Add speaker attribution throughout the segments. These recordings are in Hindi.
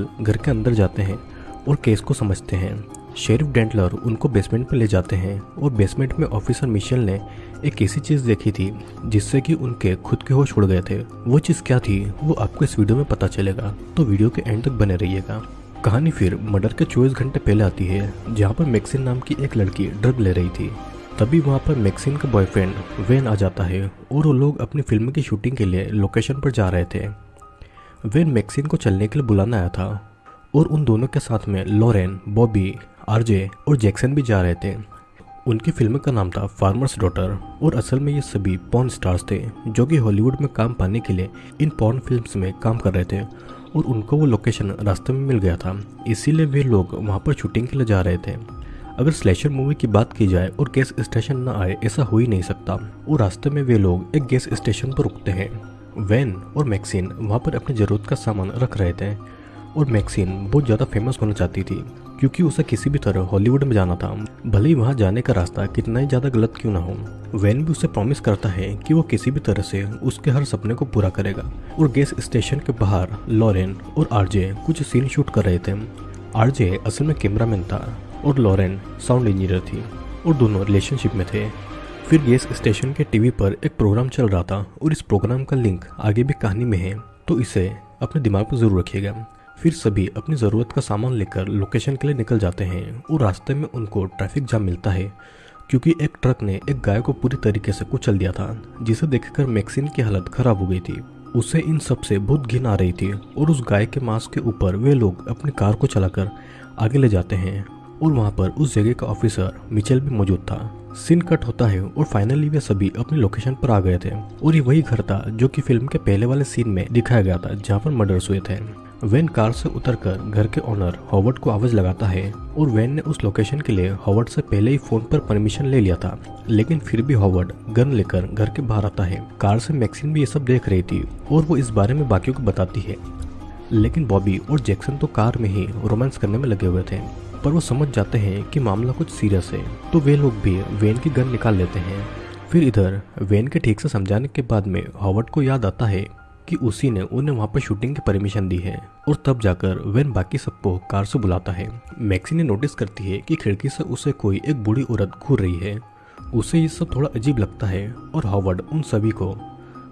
Speaker 1: घर के अंदर जाते हैं और केस को समझते हैं। शेरिफ डेंटलर उनको बेसमेंट में ले जाते हैं और बेसमेंट में ऑफिसर मिशेल ने एक ऐसी चीज़ देखी थी, जिससे कि उनके खुद के होश उड़ गए थे। वो चीज़ क्या थी, वो आपको इस वीडियो में पता चलेगा। तो वीडियो के एंड तक बने रहिएगा। कहानी फिर मर्डर के चौबीस घंटे पहले आती है, जहाँ पर मैक्सिन नाम की एक लड़की ड्रग ले रही थी। तभी वहाँ पर मैक्सिन का बॉयफ्रेंड वेन आ जाता है और वो लोग अपनी फ़िल्म की शूटिंग के लिए लोकेशन पर जा रहे थे। वेन मैक्सिन को चलने के लिए बुलाना आया था और उन दोनों के साथ में लॉरेन, बॉबी, आरजे और जैक्सन भी जा रहे थे। उनकी फ़िल्म का नाम था फार्मर्स डॉटर और असल में ये सभी पॉर्न स्टार्स थे जो कि हॉलीवुड में काम पाने के लिए इन पॉर्न फिल्म्स में काम कर रहे थे और उनको वो लोकेशन रास्ते में मिल गया था। इसीलिए वे लोग वहाँ पर शूटिंग के लिए जा रहे थे। अगर स्लेशर मूवी की बात की जाए और गैस स्टेशन न आए, ऐसा हो ही नहीं सकता। और रास्ते में वे लोग एक गैस स्टेशन पर रुकते हैं। वैन और मैक्सिन वहाँ पर अपनी ज़रूरत का सामान रख रहे थे। और मैक्सिन बहुत ज़्यादा फ़ेमस होना चाहती थी, क्योंकि उसे किसी भी तरह हॉलीवुड में जाना था। भले ही वहाँ जाने का रास्ता कितना ही ज़्यादा गलत क्यों ना हो, वैन भी उसे प्रॉमिस करता है कि वो किसी भी तरह से उसके हर सपने को पूरा करेगा। और गैस स्टेशन के बाहर, लॉरेन और आरजे कुछ सीन शूट कर रहे थे। आरजे असल में कैमरामैन था और लॉरेन साउंड इंजीनियर थी और दोनों रिलेशनशिप में थे। फिर गैस स्टेशन के टीवी पर एक प्रोग्राम चल रहा था और इस प्रोग्राम का लिंक आगे भी कहानी में है तो इसे अपने दिमाग पर ज़रूर रखिएगा। फिर सभी अपनी ज़रूरत का सामान लेकर लोकेशन के लिए निकल जाते हैं और रास्ते में उनको ट्रैफ़िक जाम मिलता है, क्योंकि एक ट्रक ने एक गाय को पूरी तरीके से कुचल दिया था, जिसे देखकर मैक्सिन की हालत खराब हो गई थी। उसे इन सबसे बहुत घिन आ रही थी और उस गाय के मांस के ऊपर वे लोग अपनी कार को चलाकर आगे ले जाते हैं और वहाँ पर उस जगह का ऑफिसर मिचेल भी मौजूद था। सीन कट होता है और फाइनली वे सभी अपने लोकेशन पर आ गए थे। और ये वही घर था जो कि फ़िल्म के पहले वाले सीन में दिखाया गया था, जहाँ पर मर्डर्स हुए थे। वैन कार से उतरकर घर के ओनर हॉवर्ड को आवाज़ लगाता है और वैन ने उस लोकेशन के लिए हॉवर्ड से पहले ही फ़ोन पर परमिशन ले लिया था। लेकिन फिर भी हॉवर्ड गन लेकर घर के बाहर आता है। कार से मैक्सिन भी ये सब देख रही थी और वो इस बारे में बाकियों को बताती है। लेकिन बॉबी और जैक्सन तो कार में ही रोमांस करने में लगे हुए थे। पर वो समझ जाते हैं कि मामला कुछ सीरियस है। तो वे लोग भी वेन की गन निकाल लेते हैं। फिर इधर, वेन के ठीक से समझाने के बाद में हॉवर्ड को याद आता है कि उसी ने उन्हें वहाँ पर शूटिंग की परमिशन दी है। और तब जाकर वेन बाकी सबको कार से बुलाता है। मैक्सी ने नोटिस करती है कि खिड़की से उसे कोई एक बूढ़ी औरत घूर रही है। उसे ये सब थोड़ा अजीब लगता है और हॉवर्ड उन सभी को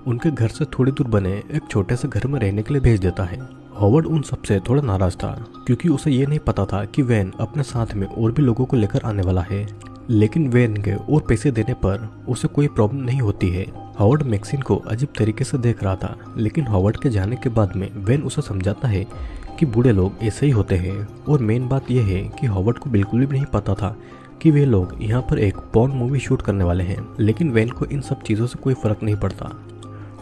Speaker 1: उनके घर से थोड़ी दूर बने एक छोटे से घर में रहने के लिए भेज देता है। हॉवर्ड उन सबसे थोड़ा नाराज़ था, क्योंकि उसे ये नहीं पता था कि वैन अपने साथ में और भी लोगों को लेकर आने वाला है। लेकिन वैन के और पैसे देने पर उसे कोई प्रॉब्लम नहीं होती है। हॉवर्ड मैक्सिन को अजीब तरीके से देख रहा था, लेकिन हॉवर्ड के जाने के बाद में वैन उसे समझाता है कि बूढ़े लोग ऐसे ही होते हैं। और मेन बात यह है कि हॉवर्ड को बिल्कुल भी नहीं पता था कि वे लोग यहाँ पर एक पॉन मूवी शूट करने वाले हैं। लेकिन वैन को इन सब चीज़ों से कोई फ़र्क नहीं पड़ता।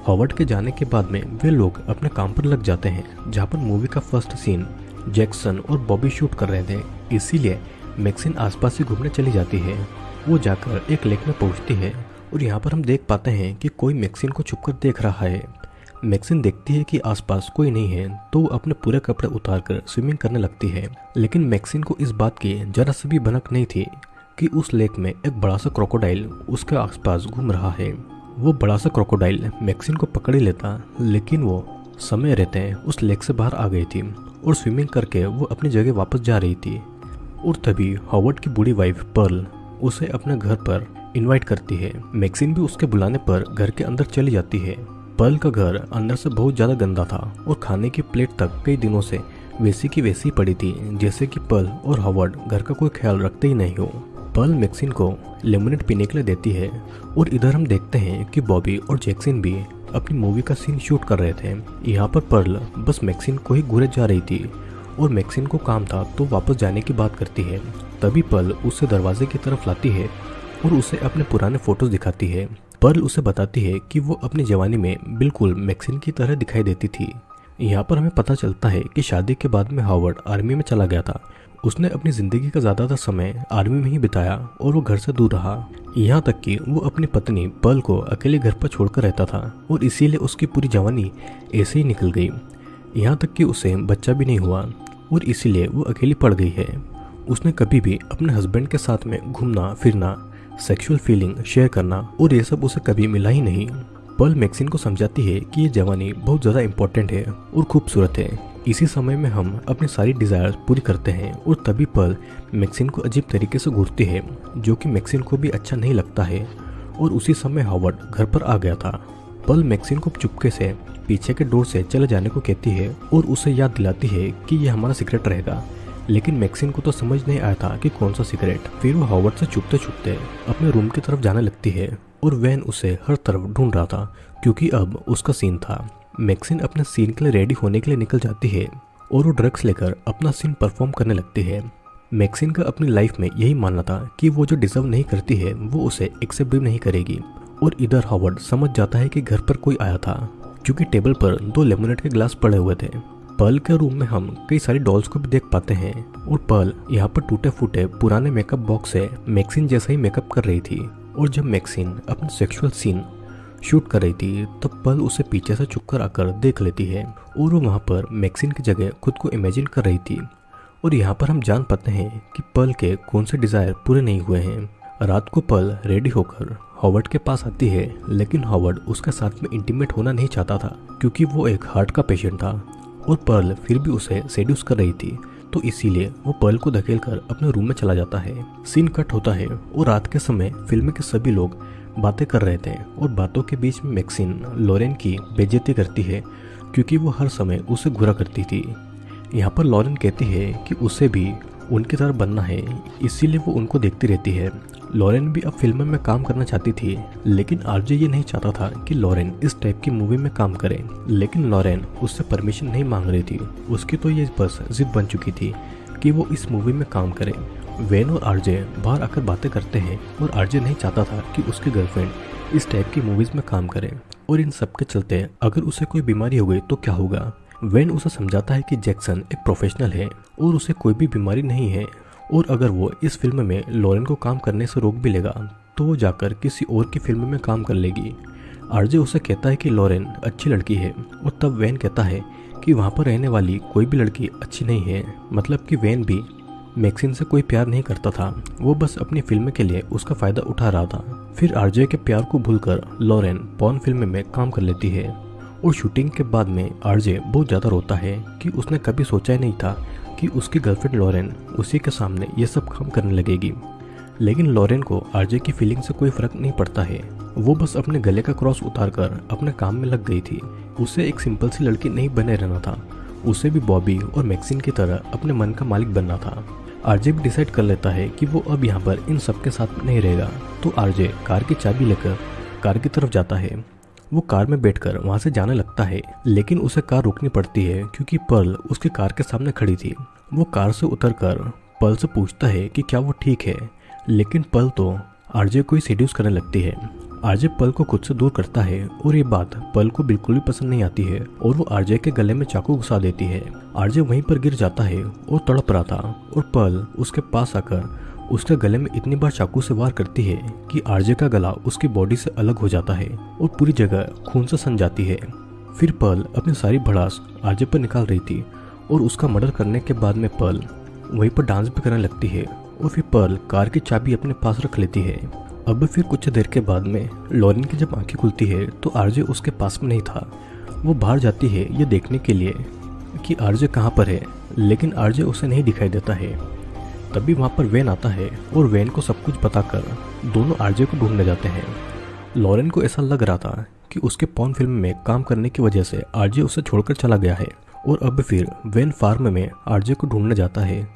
Speaker 1: हॉवर्ड के जाने के बाद में वे लोग अपने काम पर लग जाते हैं, जहाँ पर मूवी का फ़र्स्ट सीन जैक्सन और बॉबी शूट कर रहे थे। इसीलिए मैक्सिन आसपास ही घूमने चली जाती है। वो जाकर एक लेक में पहुँचती है और यहाँ पर हम देख पाते हैं कि कोई मैक्सिन को छुपकर देख रहा है। मैक्सिन देखती है कि आसपास कोई नहीं है तो अपने पूरे कपड़े उतारकर स्विमिंग करने लगती है। लेकिन मैक्सिन को इस बात की जरा सी भी भनक नहीं थी कि उस लेक में एक बड़ा सा क्रोकोडाइल उसके आसपास घूम रहा है। वो बड़ा सा क्रोकोडाइल मैक्सिन को पकड़ लेता, लेकिन वो समय रहते उस लेक से बाहर आ गई थी और स्विमिंग करके वो अपनी जगह वापस जा रही थी। और तभी हॉवर्ड की बूढ़ी वाइफ पर्ल उसे अपने घर पर इनवाइट करती है। मैक्सिन भी उसके बुलाने पर घर के अंदर चली जाती है। पर्ल का घर अंदर से बहुत ज़्यादा गंदा था और खाने की प्लेट तक कई दिनों से वैसी की वैसी पड़ी थी, जैसे कि पर्ल और हॉवर्ड घर का कोई ख्याल रखते ही नहीं हो। पर्ल मैक्सिन को लेमोनेट पीने के लिए देती है और इधर हम देखते हैं कि बॉबी और जैक्सिन भी अपनी मूवी का सीन शूट कर रहे थे। यहाँ पर पर्ल बस मैक्सिन को ही घूरे जा रही थी और मैक्सिन को काम था तो वापस जाने की बात करती है। तभी पर्ल उसे दरवाजे की तरफ़ लाती है और उसे अपने पुराने फ़ोटोज़ दिखाती है। पर्ल उसे बताती है कि वो अपनी जवानी में बिल्कुल मैक्सिन की तरह दिखाई देती थी। यहाँ पर हमें पता चलता है कि शादी के बाद में हावर्ड आर्मी में चला गया था। उसने अपनी ज़िंदगी का ज़्यादातर समय आर्मी में ही बिताया और वो घर से दूर रहा। यहाँ तक कि वो अपनी पत्नी पल को अकेले घर पर छोड़कर रहता था और इसीलिए उसकी पूरी जवानी ऐसे ही निकल गई। यहाँ तक कि उसे बच्चा भी नहीं हुआ और इसीलिए वो अकेली पड़ गई है। उसने कभी भी अपने हस्बैंड के साथ में घूमना, फिरना सेक्सुअल फीलिंग शेयर करना और ये सब उसे कभी मिला ही नहीं। पर्ल मैक्सिन को समझाती है कि ये जवानी बहुत ज़्यादा इम्पोर्टेंट है और खूबसूरत है। इसी समय में हम अपनी सारी डिज़ायर पूरी करते हैं और तभी पल मैक्सिन को अजीब तरीके से घूरती है, जो कि मैक्सिन को भी अच्छा नहीं लगता है। और उसी समय हावर्ड घर पर आ गया था। पल मैक्सिन को चुपके से पीछे के डोर से चले जाने को कहती है और उसे याद दिलाती है कि यह हमारा सीक्रेट रहेगा। लेकिन मैक्सिन को तो समझ नहीं आया था कि कौन सा सिगरेट फिर वो हावर्ड से छुपते छुपते अपने रूम की तरफ़ जाने लगती है। और वैन उसे हर तरफ़ ढूंढ रहा था, क्योंकि अब उसका सीन था। मैक्सिन अपने सीन के लिए रेडी होने के लिए निकल जाती है और वो ड्रग्स लेकर अपना सीन परफॉर्म करने लगती है। मैक्सिन का अपनी लाइफ में यही मानना था कि वो जो डिजर्व नहीं करती है, वो उसे एक्सेप्ट भी नहीं करेगी। और इधर हॉवर्ड समझ जाता है कि घर पर कोई आया था, क्योंकि टेबल पर दो लेमोनेट के ग्लास पड़े हुए थे। पर्ल के रूम में हम कई सारी डॉल्स को भी देख पाते हैं और पर्ल यहाँ पर टूटे फूटे पुराने मेकअप बॉक्स से मैक्सिन जैसा ही मेकअप कर रही थी। और जब मैक्सिन अपना सेक्सुअल सीन शूट कर रही थी तब पल उसे पीछे से चुप कर आकर देख लेती है और वो वहाँ पर मैक्सिन की जगह खुद को इमेजिन कर रही थी। और यहाँ पर हम जान पाते हैं कि पल के कौन से डिज़ायर पूरे नहीं हुए हैं। रात को पल रेडी होकर हॉवर्ड के पास आती है, लेकिन हॉवर्ड उसके साथ में इंटीमेट होना नहीं चाहता था, क्योंकि वो एक हार्ट का पेशेंट था। और पर्ल फिर भी उसे सेड्यूस कर रही थी। तो इसीलिए वो पर्ल को धकेल कर अपने रूम में चला जाता है। सीन कट होता है और रात के समय फ़िल्म के सभी लोग बातें कर रहे थे और बातों के बीच में मैक्सिन लॉरेन की बेजती करती है, क्योंकि वो हर समय उसे घुरा करती थी। यहाँ पर लॉरेन कहती है कि उसे भी उनकी तरह बनना है, इसीलिए वो उनको देखती रहती है लॉरेन भी अब फ़िल्म में काम करना चाहती थी, लेकिन आरजे ये नहीं चाहता था कि लॉरेन इस टाइप की मूवी में काम करे। लेकिन लॉरेन उससे परमिशन नहीं मांग रही थी। उसकी तो ये बस जिद बन चुकी थी कि वो इस मूवी में काम करे। वेन और आरजे बाहर आकर बातें करते हैं और आरजे नहीं चाहता था कि उसकी गर्लफ्रेंड इस टाइप की मूवीज़ में काम करे। और इन सब के चलते अगर उसे कोई बीमारी हो गई तो क्या होगा? वेन उसे समझाता है कि जैक्सन एक प्रोफेशनल है और उसे कोई भी बीमारी नहीं है। और अगर वो इस फ़िल्म में लॉरेन को काम करने से रोक भी लेगा तो वो जाकर किसी और की फ़िल्म में काम कर लेगी। आरजे उसे कहता है कि लॉरेन अच्छी लड़की है, और तब वैन कहता है कि वहाँ पर रहने वाली कोई भी लड़की अच्छी नहीं है मतलब कि वैन भी मैक्सिन से कोई प्यार नहीं करता था। वो बस अपनी फ़िल्म के लिए उसका फ़ायदा उठा रहा था। फिर आरजे के प्यार को भूलकर लॉरेन पॉन फ़िल्म में काम कर लेती है। और शूटिंग के बाद में आरजे बहुत ज़्यादा रोता है कि उसने कभी सोचा ही नहीं था कि उसकी गर्लफ्रेंड लॉरेन उसी के सामने ये सब काम करने लगेगी। लेकिन लॉरेन को आरजे की फीलिंग से कोई फ़र्क नहीं पड़ता है। वो बस अपने गले का क्रॉस उतार कर अपने काम में लग गई थी। उसे एक सिंपल सी लड़की नहीं बने रहना था। उसे भी बॉबी और मैक्सिन की तरह अपने मन का मालिक बनना था। आरजे भी डिसाइड कर लेता है कि वो अब यहाँ पर इन सब के साथ नहीं रहेगा। तो आरजे कार की चाबी लेकर कार की तरफ़ जाता है। वो कार में बैठकर वहाँ से जाने लगता है, लेकिन उसे कार रोकनी पड़ती है क्योंकि पर्ल उसकी कार के सामने खड़ी थी। वो कार से उतरकर पर्ल से पूछता है कि क्या वो ठीक है, लेकिन पर्ल तो आरजे को ही सीड्यूस करने लगती है। आरजे पल को खुद से दूर करता है और ये बात पल को बिल्कुल भी पसंद नहीं आती है और वो आरजे के गले में चाकू घुसा देती है। आरजे वहीं पर गिर जाता है और तड़प रहा था और पल उसके पास आकर उसके गले में इतनी बार चाकू से वार करती है कि आरजे का गला उसकी बॉडी से अलग हो जाता है और पूरी जगह खून से सन जाती है। फिर पर्ल अपनी सारी भड़ास आरजे पर निकाल रही थी और उसका मर्डर करने के बाद में पर्ल वहीं पर डांस भी करने लगती है और फिर पर्ल कार की चाबी अपने पास रख लेती है। अब फिर कुछ देर के बाद में लॉरिन की जब आँखें खुलती है तो आरजे उसके पास में नहीं था। वो बाहर जाती है ये देखने के लिए कि आरजे कहाँ पर है, लेकिन आरजे उसे नहीं दिखाई देता है। तभी वहाँ पर वैन आता है और वैन को सब कुछ बताकर दोनों आरजे को ढूँढने जाते हैं। लॉरेन को ऐसा लग रहा था कि उसके पॉन फ़िल्म में काम करने की वजह से आरजे उसे छोड़कर चला गया है और अब फिर वैन फार्म में आरजे को ढूँढने जाता है।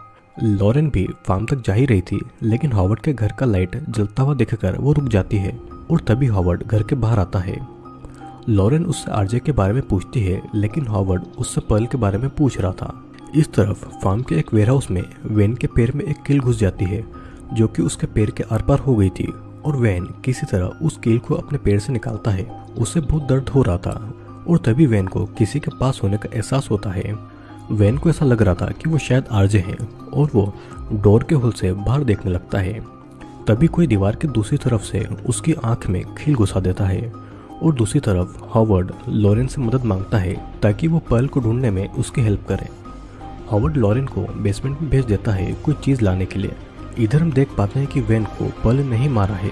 Speaker 1: लॉरेन भी फार्म तक जा ही रही थी, लेकिन हॉवर्ड के घर का लाइट जलता हुआ देखकर वो रुक जाती है और तभी हॉवर्ड घर के बाहर आता है। लॉरेन उससे आरजे के बारे में पूछती है, लेकिन हॉवर्ड उससे पर्ल के बारे में पूछ रहा था। इस तरफ़ फार्म के एक वेयरहाउस में वैन के पैर में एक कील घुस जाती है, जो कि उसके पैर के आर पार हो गई थी, और वैन किसी तरह उस कील को अपने पैर से निकालता है। उसे बहुत दर्द हो रहा था, और तभी वैन को किसी के पास होने का एहसास होता है। वैन को ऐसा लग रहा था कि वो शायद आरजे हैं, और वो डोर के होल से बाहर देखने लगता है। तभी कोई दीवार के दूसरी तरफ़ से उसकी आँख में खील घुसा देता है, और दूसरी तरफ़ हॉवर्ड लॉरेंस से मदद माँगता है, ताकि वो पर्ल को ढूँढने में उसकी हेल्प करे। हॉवर्ड लॉरेन को बेसमेंट में भेज देता है कोई चीज़ लाने के लिए। इधर हम देख पाते हैं कि वैन को पल नहीं मारा है।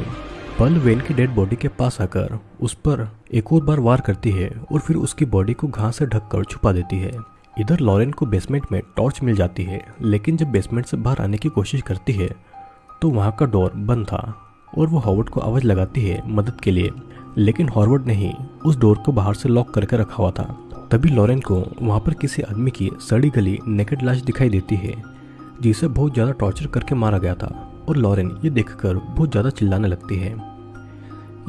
Speaker 1: पल वैन की डेड बॉडी के पास आकर उस पर एक और बार वार करती है और फिर उसकी बॉडी को घास से ढककर छुपा देती है। इधर लॉरेन को बेसमेंट में टॉर्च मिल जाती है, लेकिन जब बेसमेंट से बाहर आने की कोशिश करती है तो वहाँ का डोर बंद था और वो हॉवर्ड को आवाज़ लगाती है मदद के लिए। लेकिन हॉर्वर्ड ने ही उस डोर को बाहर से लॉक करके रखा हुआ था। तभी लॉरेन को वहाँ पर किसी आदमी की सड़ी गली नेकेड लाश दिखाई देती है, जिसे बहुत ज़्यादा टॉर्चर करके मारा गया था। और लॉरेन ये देखकर बहुत ज़्यादा चिल्लाने लगती है।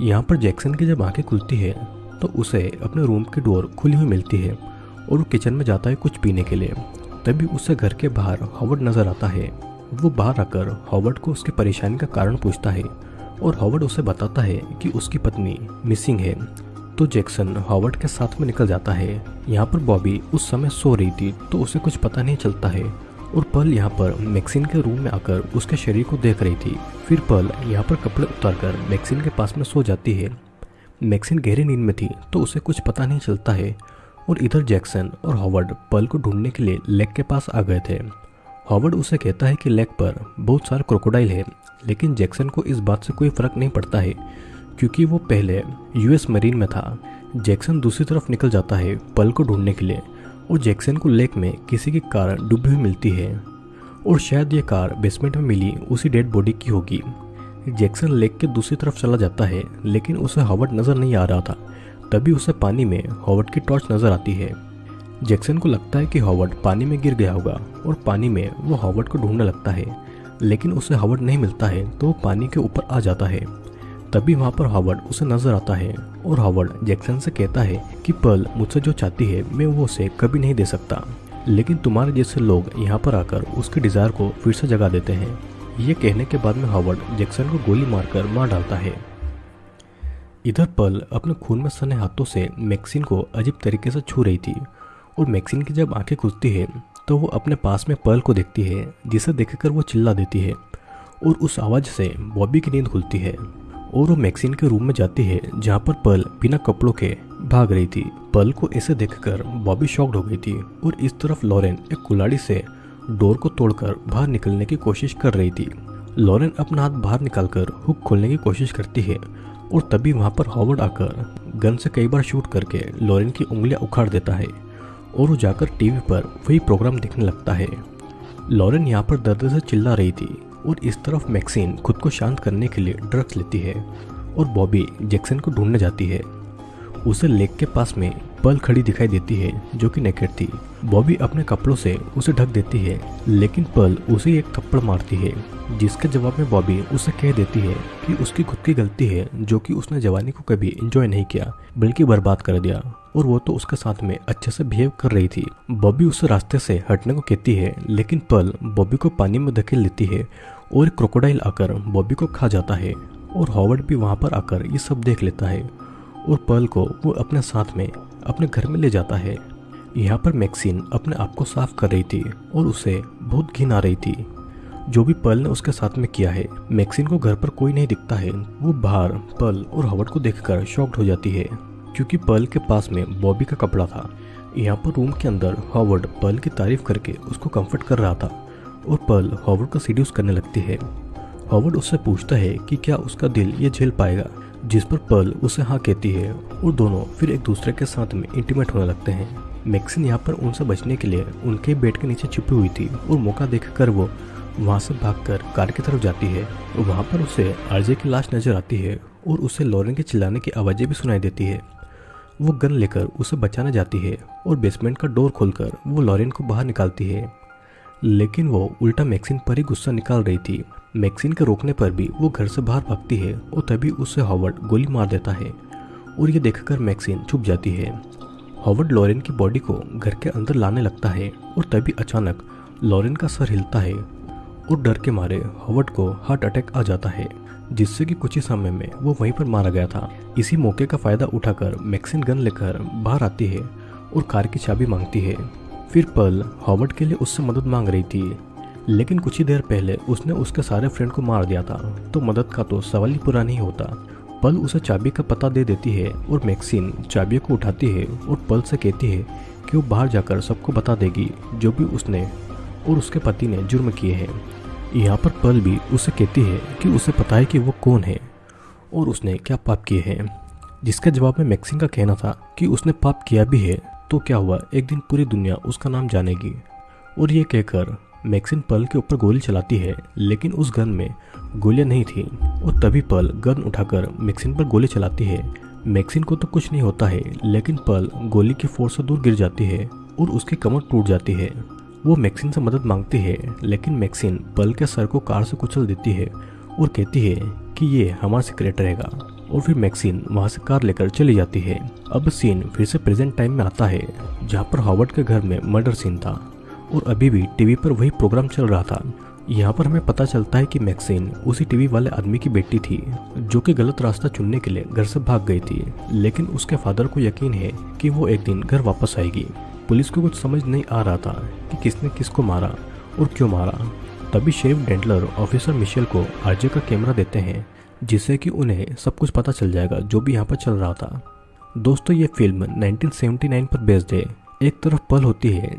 Speaker 1: यहाँ पर जैक्सन की जब आँखें खुलती है तो उसे अपने रूम की डोर खुली हुई मिलती है और वो किचन में जाता है कुछ पीने के लिए। तभी उसे घर के बाहर हॉवर्ड नज़र आता है। वो बाहर आकर हॉवर्ड को उसकी परेशानी का कारण पूछता है और हॉवर्ड उसे बताता है कि उसकी पत्नी मिसिंग है। तो जैक्सन हॉवर्ड के साथ में निकल जाता है। यहाँ पर बॉबी उस समय सो रही थी तो उसे कुछ पता नहीं चलता है। और पल यहाँ पर मैक्सिन के रूम में आकर उसके शरीर को देख रही थी। फिर पल यहाँ पर कपड़े उतारकर मैक्सिन के पास में सो जाती है। मैक्सिन गहरी नींद में थी तो उसे कुछ पता नहीं चलता है। और इधर जैक्सन और हॉवर्ड पल को ढूँढने के लिए लेक के पास आ गए थे। हॉवर्ड उसे कहता है कि लेक पर बहुत सारे क्रोकोडाइल है, लेकिन जैक्सन को इस बात से कोई फ़र्क नहीं पड़ता है। क्योंकि वो पहले यूएस मरीन में था। जैक्सन दूसरी तरफ़ निकल जाता है पल को ढूँढने के लिए और जैक्सन को लेक में किसी की कार डूबी हुई मिलती है। और शायद ये कार बेसमेंट में मिली, उसी डेड बॉडी की होगी। जैक्सन लेक के दूसरी तरफ़ चला जाता है, लेकिन उसे हॉवर्ड नज़र नहीं आ रहा था। तभी उसे पानी में हॉवर्ड की टॉर्च नज़र आती है। जैक्सन को लगता है कि हॉवर्ड पानी में गिर गया होगा और पानी में वो हॉवर्ड को ढूँढने लगता है। लेकिन उसे हॉवर्ड नहीं मिलता है तो वो पानी के ऊपर आ जाता है। तभी वहाँ पर हॉवर्ड उसे नज़र आता है और हॉवर्ड जैक्सन से कहता है कि पल मुझसे जो चाहती है, मैं वो उसे कभी नहीं दे सकता। लेकिन तुम्हारे जैसे लोग यहाँ पर आकर उसके डिज़ायर को फिर से जगा देते हैं। ये कहने के बाद में हॉवर्ड जैक्सन को गोली मारकर मार डालता है। इधर पल अपने खून में सने हाथों से मैक्सिन को अजीब तरीके से छू रही थी और मैक्सिन की जब आँखें खुलती है तो वो अपने पास में पर्ल को देखती है, जिसे देखकर वो चिल्ला देती है और उस आवाज़ से बॉबी की नींद खुलती है। और वो मैक्सिन के रूम में जाती है, जहाँ पर पर्ल बिना कपड़ों के भाग रही थी। पर्ल को ऐसे देखकर बॉबी शॉक्ड हो गई थी और इस तरफ़ लॉरेन एक कुलाड़ी से डोर को तोड़कर बाहर निकलने की कोशिश कर रही थी। लॉरेन अपना हाथ बाहर निकालकर हुक खोलने की कोशिश करती है और तभी वहाँ पर हॉवर्ड आकर गन से कई बार शूट करके लॉरेन की उंगलियाँ उखाड़ देता है और वो जाकर टीवी पर वही प्रोग्राम देखने लगता है। लॉरेन यहाँ पर दर्द से चिल्ला रही थी। और इस तरफ़ मैक्सिन खुद को शांत करने के लिए ड्रग्स लेती है और बॉबी जैक्सन को ढूँढने जाती है। उसे लेक के पास में पल खड़ी दिखाई देती है, जो कि नेकेट थी। बॉबी अपने कपड़ों से उसे ढक देती है, लेकिन पल उसे एक थप्पड़ मारती है, जिसके जवाब में बॉबी उसे कह देती है कि उसकी खुद की गलती है, जो कि उसने जवानी को कभी एंजॉय नहीं किया, बल्कि बर्बाद कर दिया, और वो तो उसके साथ में अच्छे से बिहेव कर रही थी। बॉबी उसे रास्ते से हटने को कहती है, लेकिन पल बॉबी को पानी में धकेल लेती है, और क्रोकोडाइल आकर बॉबी को खा जाता है, और हॉवर्ड भी वहाँ पर आकर ये सब देख लेता है। और पल को वो अपने साथ में अपने घर में ले जाता है। यहाँ पर मैक्सिन अपने आप को साफ़ कर रही थी और उसे बहुत घिन आ रही थी। जो भी पल ने उसके साथ में किया है मैक्सिन को घर पर कोई नहीं दिखता है। वो बाहर पल और हवर्ड को देखकर शॉक्ड हो जाती है, क्योंकि पल के पास में बॉबी का कपड़ा था। यहाँ पर रूम के अंदर हॉवर्ड पल की तारीफ़ करके उसको कंफर्ट कर रहा था और पल हॉवर्ड को सीड्यूस करने लगती है। हॉवर्ड उससे पूछता है कि क्या उसका दिल ये झेल पाएगा, जिस पर पल उसे हाँ कहती है और दोनों फिर एक दूसरे के साथ में इंटीमेट होने लगते हैं। मैक्सिन यहाँ पर उनसे बचने के लिए उनके बेड के नीचे छुपी हुई थी और मौका देखकर वो वहाँ से भागकर कार की तरफ़ जाती है। वहाँ पर उसे आरजे की लाश नज़र आती है और उसे लॉरेन के चिल्लाने की आवाज़ें भी सुनाई देती है। वो गन लेकर उसे बचाने जाती है और बेसमेंट का डोर खोलकर वो लॉरेन को बाहर निकालती है। लेकिन वो उल्टा मैक्सिन पर ही गुस्सा निकाल रही थी। मैक्सिन के रोकने पर भी वो घर से बाहर भागती है और तभी उसे हॉवर्ड गोली मार देता है और ये देखकर मैक्सिन छुप जाती है। हॉवर्ड लॉरेन की बॉडी को घर के अंदर लाने लगता है और तभी अचानक लॉरेन का सर हिलता है और डर के मारे हॉवर्ड को हार्ट अटैक आ जाता है, जिससे कि कुछ ही समय में वो वहीं पर मारा गया था। इसी मौके का फ़ायदा उठाकर मैक्सिन गन लेकर बाहर आती है और कार की चाबी मांगती है। फिर पल हॉवर्ड के लिए उससे मदद मांग रही थी। लेकिन कुछ ही देर पहले उसने उसके सारे फ्रेंड को मार दिया था तो मदद का तो सवाल ही पूरा नहीं होता। पल उसे चाबी का पता दे देती है और मैक्सिन चाबी को उठाती है और पल से कहती है कि वो बाहर जाकर सबको बता देगी जो भी उसने और उसके पति ने जुर्म किए हैं। यहाँ पर पल भी उसे कहती है कि उसे पता है कि वो कौन है और उसने क्या पाप किए हैं। जिसके जवाब में मैक्सिन का कहना था कि उसने पाप किया भी है तो क्या हुआ? एक दिन पूरी दुनिया उसका नाम जानेगी और ये कहकर मैक्सिन पल के ऊपर गोली चलाती है, लेकिन उस गन में गोलियाँ नहीं थी और तभी पल गन उठाकर मैक्सिन पर गोली चलाती है। मैक्सिन को तो कुछ नहीं होता है, लेकिन पल गोली की फोर्स से दूर गिर जाती है और उसकी कमर टूट जाती है। वो मैक्सिन से मदद मांगती है, लेकिन मैक्सिन पल के सर को कार से कुचल देती है और कहती है कि ये हमारा सीक्रेट रहेगा। और फिर मैक्सिन वहाँ से कार लेकर चली जाती है। अब सीन फिर से प्रेजेंट टाइम में आता है, जहाँ पर हावर्ड के घर में मर्डर सीन था और अभी भी टीवी पर वही प्रोग्राम चल रहा था। यहाँ पर हमें पता चलता है कि मैक्सिन उसी टीवी वाले आदमी की बेटी थी, जो कि गलत रास्ता चुनने के लिए घर से भाग गई थी। लेकिन उसके फादर को यकीन है कि वो एक दिन घर वापस आएगी। पुलिस को कुछ समझ नहीं आ रहा था कि किसने किसको मारा और क्यों मारा। तभी शेफ डेंटलर ऑफिसर मिशेल को आरजे का कैमरा देते हैं जिससे कि उन्हें सब कुछ पता चल जाएगा जो भी यहाँ पर चल रहा था। दोस्तों, ये फ़िल्म 1979 पर बेस्ड है। एक तरफ़ पल होती है।